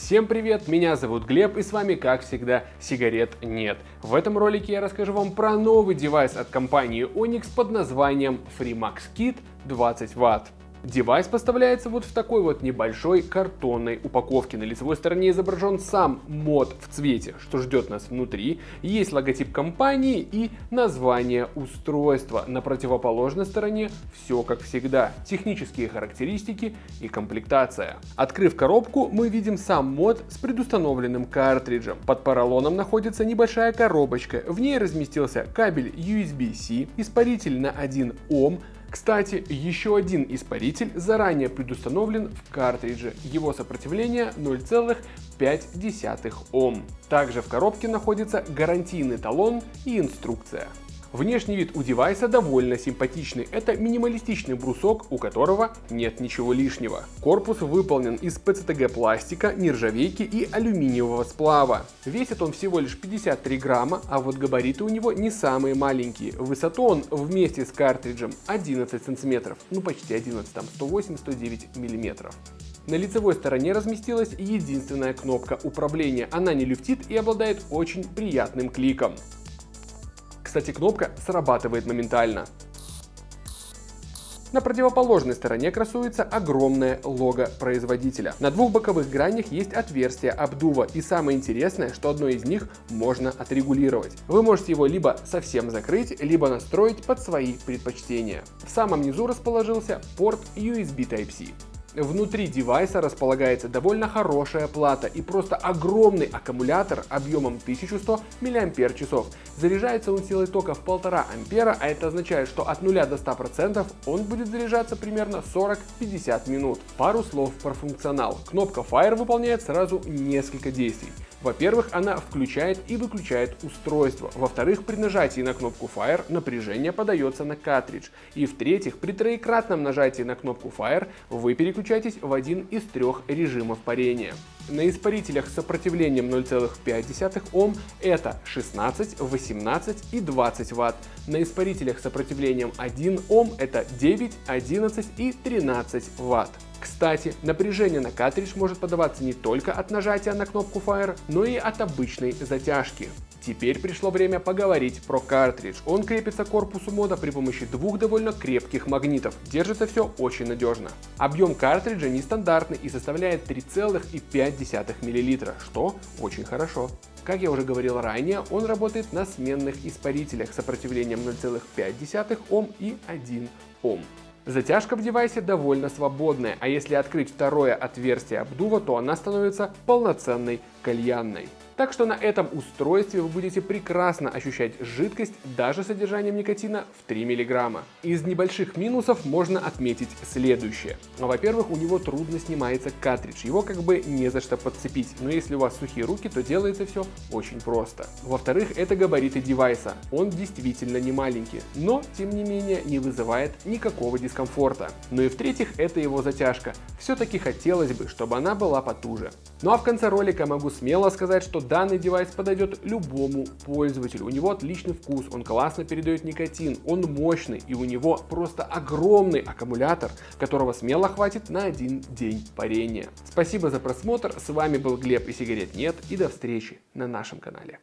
Всем привет, меня зовут Глеб и с вами как всегда сигарет нет. В этом ролике я расскажу вам про новый девайс от компании Onyx под названием FreeMax Kit 20 Вт. Девайс поставляется вот в такой вот небольшой картонной упаковке. На лицевой стороне изображен сам мод в цвете, что ждет нас внутри. Есть логотип компании и название устройства. На противоположной стороне все как всегда. Технические характеристики и комплектация. Открыв коробку, мы видим сам мод с предустановленным картриджем. Под поролоном находится небольшая коробочка. В ней разместился кабель USB-C, испаритель на 1 Ом, кстати, еще один испаритель заранее предустановлен в картридже. Его сопротивление 0,5 Ом. Также в коробке находится гарантийный талон и инструкция. Внешний вид у девайса довольно симпатичный. Это минималистичный брусок, у которого нет ничего лишнего. Корпус выполнен из ПЦТГ пластика, нержавейки и алюминиевого сплава. Весит он всего лишь 53 грамма, а вот габариты у него не самые маленькие. Высоту он вместе с картриджем 11 сантиметров, ну почти 11, там 108-109 миллиметров. На лицевой стороне разместилась единственная кнопка управления. Она не люфтит и обладает очень приятным кликом. Кстати, кнопка срабатывает моментально. На противоположной стороне красуется огромное лого производителя. На двух боковых гранях есть отверстия обдува и самое интересное, что одно из них можно отрегулировать. Вы можете его либо совсем закрыть, либо настроить под свои предпочтения. В самом низу расположился порт USB Type-C. Внутри девайса располагается довольно хорошая плата и просто огромный аккумулятор объемом 1100 мАч. Заряжается он силой тока в 1,5 ампера, а это означает, что от 0 до 100% он будет заряжаться примерно 40-50 минут. Пару слов про функционал. Кнопка Fire выполняет сразу несколько действий. Во-первых, она включает и выключает устройство. Во-вторых, при нажатии на кнопку Fire напряжение подается на картридж. И в-третьих, при троекратном нажатии на кнопку Fire вы переключаетесь в один из трех режимов парения. На испарителях с сопротивлением 0,5 Ом это 16, 18 и 20 Вт. На испарителях с сопротивлением 1 Ом это 9, 11 и 13 Вт. Кстати, напряжение на картридж может подаваться не только от нажатия на кнопку Fire, но и от обычной затяжки. Теперь пришло время поговорить про картридж. Он крепится к корпусу мода при помощи двух довольно крепких магнитов. Держится все очень надежно. Объем картриджа нестандартный и составляет 3,5 мл, что очень хорошо. Как я уже говорил ранее, он работает на сменных испарителях с сопротивлением 0,5 Ом и 1 Ом. Затяжка в девайсе довольно свободная, а если открыть второе отверстие обдува, то она становится полноценной кальянной. Так что на этом устройстве вы будете прекрасно ощущать жидкость даже содержанием никотина в 3 мг. Из небольших минусов можно отметить следующее. Во-первых, у него трудно снимается картридж, его как бы не за что подцепить, но если у вас сухие руки, то делается все очень просто. Во-вторых, это габариты девайса, он действительно не маленький, но тем не менее не вызывает никакого дискомфорта. Ну и в-третьих, это его затяжка, все-таки хотелось бы, чтобы она была потуже. Ну а в конце ролика могу смело сказать, что данный девайс подойдет любому пользователю. У него отличный вкус, он классно передает никотин, он мощный и у него просто огромный аккумулятор, которого смело хватит на один день парения. Спасибо за просмотр, с вами был Глеб и сигарет нет и до встречи на нашем канале.